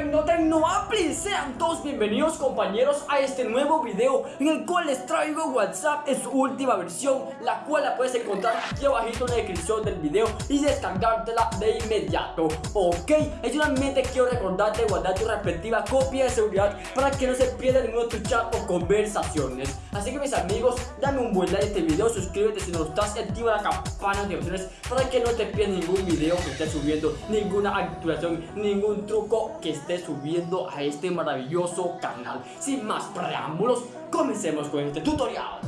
Tecno Apple Sean todos bienvenidos compañeros a este nuevo video En el cual les traigo WhatsApp en su última versión La cual la puedes encontrar aquí abajito en la descripción del video Y descargártela de inmediato. Ok, adicionalmente quiero recordarte guardar tu respectiva copia de seguridad Para que no se pierda ningún otro chat o conversaciones. Así que mis amigos, dame un buen like a este video Suscríbete si no estás activa la campana de notificaciones Para que no te pierdas ningún video que esté subiendo Ninguna actualización, ningún truco que esté subiendo a este maravilloso canal. Sin más preámbulos, comencemos con este tutorial.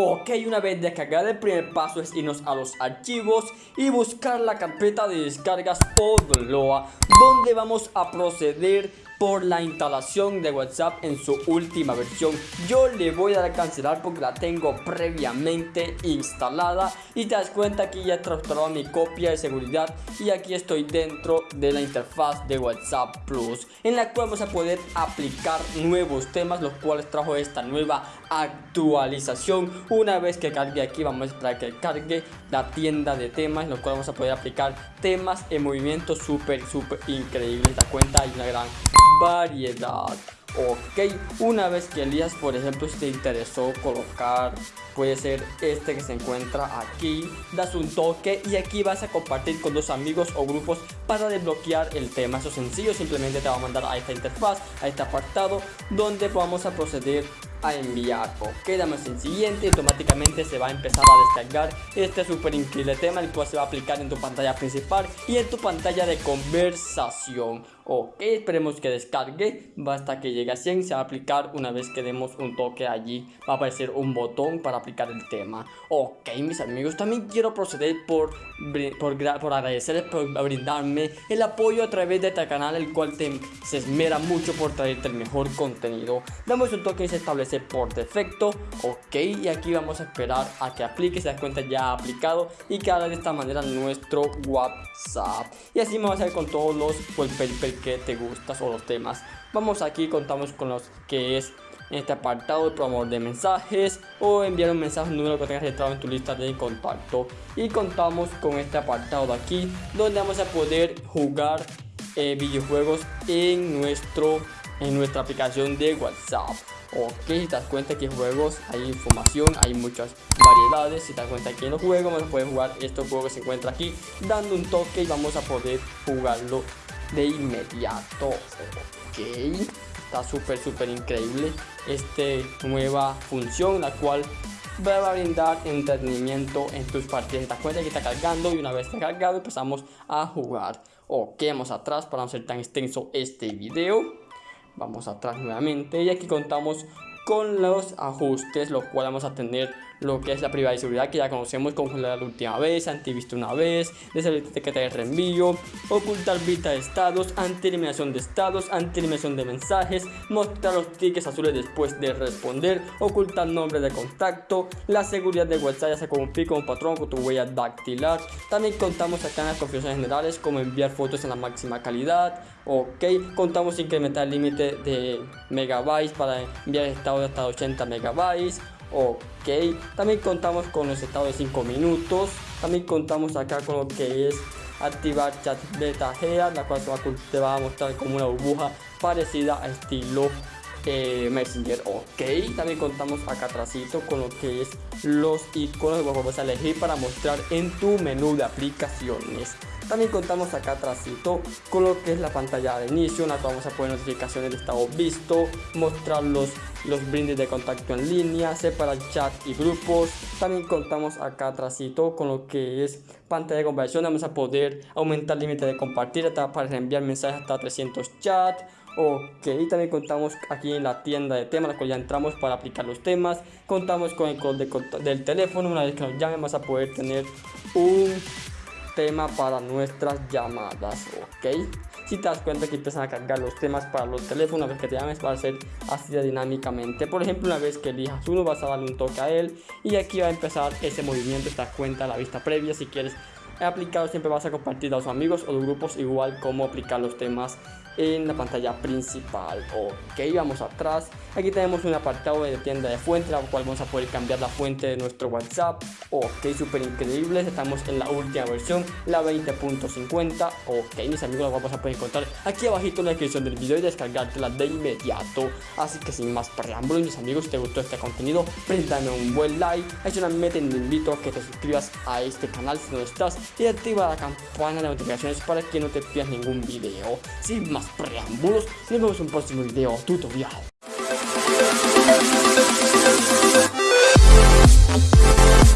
Ok, una vez descargada el primer paso es irnos a los archivos y buscar la carpeta de descargas Odloa donde vamos a proceder por la instalación de WhatsApp en su última versión. Yo le voy a dar a cancelar porque la tengo previamente instalada y te das cuenta que ya he transformado mi copia de seguridad y aquí estoy dentro de la interfaz de WhatsApp Plus en la cual vamos a poder aplicar nuevos temas los cuales trajo esta nueva actualización. Una vez que cargue aquí vamos a esperar que cargue la tienda de temas los cuales vamos a poder aplicar temas en movimiento súper súper increíble. Das cuenta hay una gran variedad. Ok, una vez que elijas, por ejemplo, si te interesó colocar, puede ser este que se encuentra aquí, das un toque y aquí vas a compartir con dos amigos o grupos para desbloquear el tema. Eso es sencillo, simplemente te va a mandar a esta interfaz, a este apartado, donde vamos a proceder a enviar ok damos en siguiente automáticamente se va a empezar a descargar este súper increíble tema el cual se va a aplicar en tu pantalla principal y en tu pantalla de conversación ok esperemos que descargue. Basta que llegue a 100 se va a aplicar una vez que demos un toque allí. Va a aparecer un botón para aplicar el tema. Ok mis amigos también quiero proceder por por, por agradecerles por brindarme el apoyo a través de este canal el cual te, se esmera mucho por traerte el mejor contenido. Damos un toque y se establece por defecto. Ok y aquí vamos a esperar a que aplique se da cuenta ya ha aplicado y que haga de esta manera nuestro whatsapp. Y así vamos a ver con todos los pues, que te gustas o los temas. Vamos aquí contamos con los que es este apartado de promover de mensajes o enviar un mensaje número que tengas registrado en tu lista de contacto. Y contamos con este apartado de aquí donde vamos a poder jugar eh, videojuegos en nuestro en nuestra aplicación de whatsapp. Ok, si te das cuenta que juegos hay información, hay muchas variedades. Si te das cuenta que en los juegos vamos a poder jugar estos juegos que se encuentra aquí Dando un toque y vamos a poder jugarlo de inmediato Ok, está súper súper increíble Esta nueva función la cual va a brindar entretenimiento en tus partidas. Te que está cargando y una vez está cargado empezamos a jugar. Ok, vamos atrás para no ser tan extenso este video. Vamos atrás nuevamente y aquí contamos con los ajustes, los cuales vamos a tener lo que es la privada y seguridad que ya conocemos, congelar la última vez, antivisto una vez, deshabilitar de reenvío, ocultar vista de estados, anti-eliminación de estados, anti-eliminación de mensajes, mostrar los tickets azules después de responder, ocultar nombre de contacto, la seguridad de WhatsApp ya sea con un patrón con tu huella dactilar. También contamos acá en las configuraciones generales como enviar fotos en la máxima calidad, ok, contamos incrementar el límite de megabytes para enviar hasta 80 megabytes, Ok, también contamos con los estados de 5 minutos. También contamos acá con lo que es activar chat beta GEA, la cual te va a mostrar como una burbuja parecida a estilo Messenger. Ok, también contamos acá atrásito con lo que es los iconos que a elegir para mostrar en tu menú de aplicaciones. También contamos acá atrásito con lo que es la pantalla de inicio, en la vamos a poner notificaciones de estado visto, mostrar los, los brindis de contacto en línea, separar chat y grupos. También contamos acá atrásito con lo que es pantalla de conversación, vamos a poder aumentar límite de compartir para enviar mensajes hasta 300 chats. Ok, también contamos aquí en la tienda de temas, la cual ya entramos para aplicar los temas. Contamos con el code del teléfono, una vez que nos llamen vamos a poder tener un tema para nuestras llamadas, ¿ok? Si te das cuenta que empiezan a cargar los temas para los teléfonos, una vez que te llames va a ser así dinámicamente. Por ejemplo, una vez que elijas uno vas a darle un toque a él y aquí va a empezar ese movimiento, te das cuenta la vista previa si quieres aplicarlo siempre vas a compartir a los amigos o los grupos igual como aplicar los temas en la pantalla principal. Ok, vamos atrás. Aquí tenemos un apartado de tienda de fuente, la cual vamos a poder cambiar la fuente de nuestro WhatsApp. Ok, súper increíble. Estamos en la última versión, la 20.50. Ok, mis amigos, la vamos a poder encontrar aquí abajito en la descripción del video y descargártela de inmediato. Así que sin más preámbulos, mis amigos, si te gustó este contenido, préndame un buen like. Meta, te invito a que te suscribas a este canal si no estás y activa la campana de notificaciones para que no te pierdas ningún video. Sin más preámbulos, nos vemos en un próximo video tutorial.